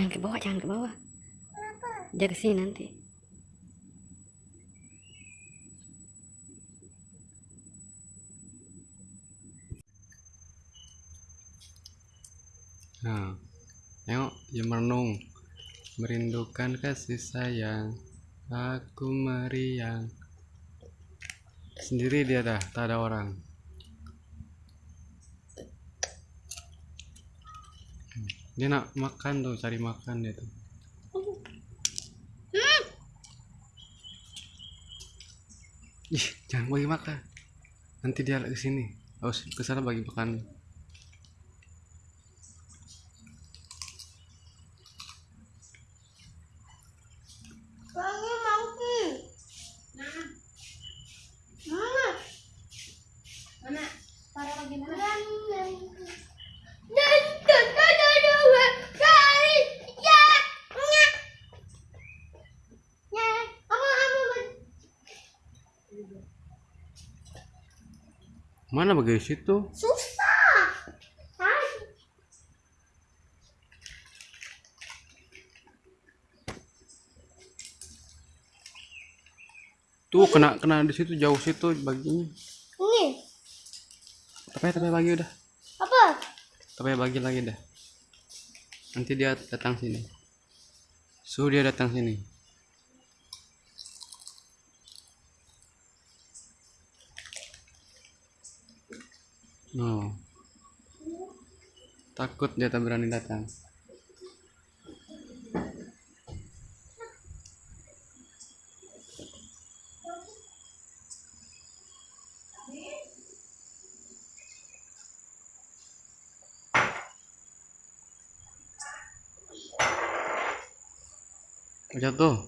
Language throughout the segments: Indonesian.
Jangan ke bawah, jangan ke bawah. Dia ke sini nanti. Nah, tengok dia merenung, merindukan kasih sayang. Aku meriang. Sendiri dia dah, tak ada orang. Dia nak makan tuh, cari makan dia tuh. Ih, jangan bagi makan. Nanti dia ke sini. Harus ke sana bagi makan. Wangi monkey. Mana? Mana? Taruh lagi mana? Dan dan dan dan dan dan dari ya nya nya apa apa Mana bagi situ? susah. Tuh kena kena di situ jauh situ baginya. Ini Tapi tapi bagi udah. apa? Tapi bagi lagi dah. Nanti dia datang sini. Suruh dia datang sini. No. Takut dia tak berani datang. Jatuh.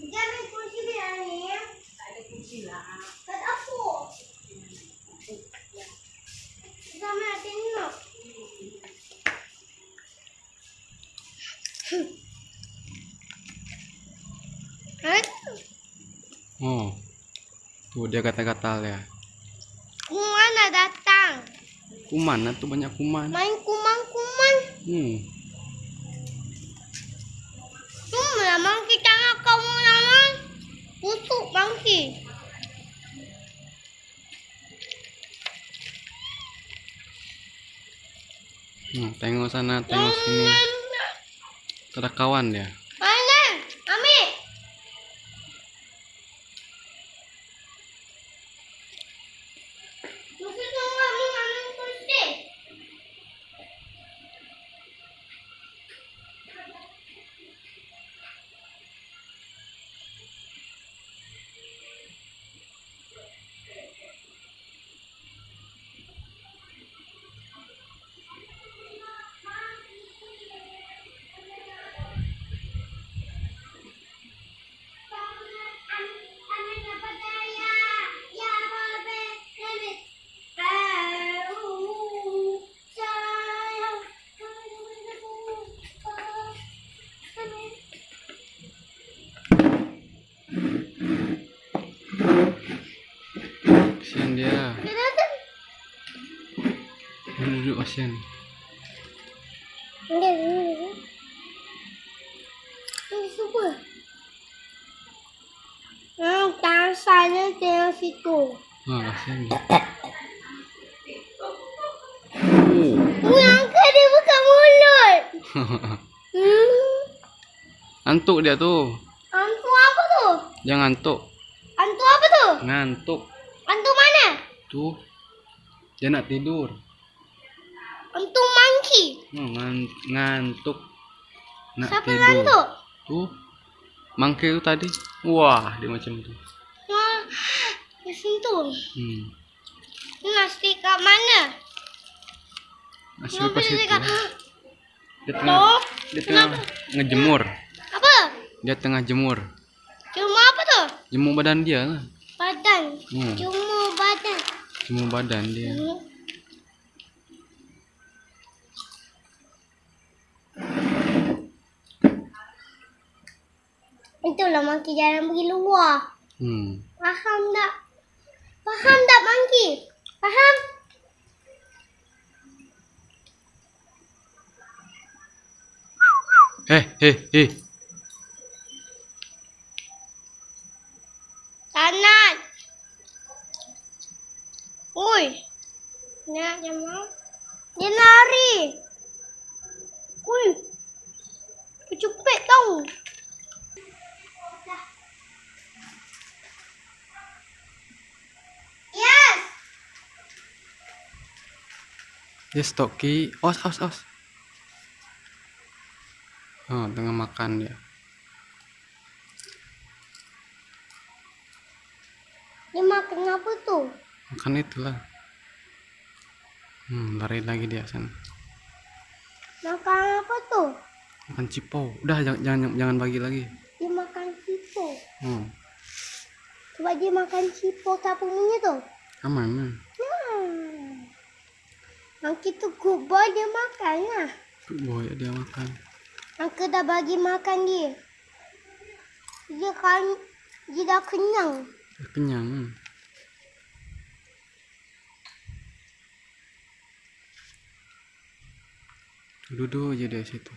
Jangan kunci dia ni. Ada kunci lah. Kat aku. Sama tengok. Hah? Oh. Dia kata-kata ya. Kumana datang? Kuman, nah tuh banyak kuman. Main kuman-kuman. Hmm. Cuma mangki tangan kamu nama. Busuk mangki. Hmm, tengok sana, tengok sini. Ada kawan dia. Duduk, duduk kasihan. Hmm, tangan saya tengok situ. Wah, kasihan dia. Oh, yang ke dia buka mulut. Hmm. Ngantuk dia tuh. Hantu apa tu? Jangan ngantuk. Hantu apa tu? Ngantuk. Hantu mana? Tuh. Dia nak tidur. Hantu monkey. Ngan- ngantuk. Nak Siapa tidur. ngantuk? Tuh. Mangke itu tadi. Wah, dia macam tu. Wah, di situ. Hmm. Nasi kat mana? Masih Kenapa pas dia itu. Dia tengah, Loh, dia tengah ngejemur. Apa? Dia tengah jemur. Cuma apa tu? Jemur badan dia lah. Badan. Hmm. Cuma badan. Jemur badan dia. Hmm. Itulah monkey jarang pergi luar. Hmm. Faham tak? Faham tak monkey? Faham? Eh, eh, eh. Tanat. Ui. Nak jumpa? Dia lari. Ui. Kecupet tau. Dia stoki. Os, os, os. Oh, tengah makan dia. Dia makan apa tu? Makan itulah. Hmm, lari lagi dia sana. Makan apa tu? Makan cipo. Udah jangan jangan, jangan bagi lagi. Dia makan cipo. Oh, Coba dia makan cipo kampungnya tu. aman. nah. Hmm. Yang kita kubur dia makan lah. Good boy dia makan. Yang kita bagi makan dia. Dia kan dia dah kenyang. Dia kenyang. Duduk aja dia situ.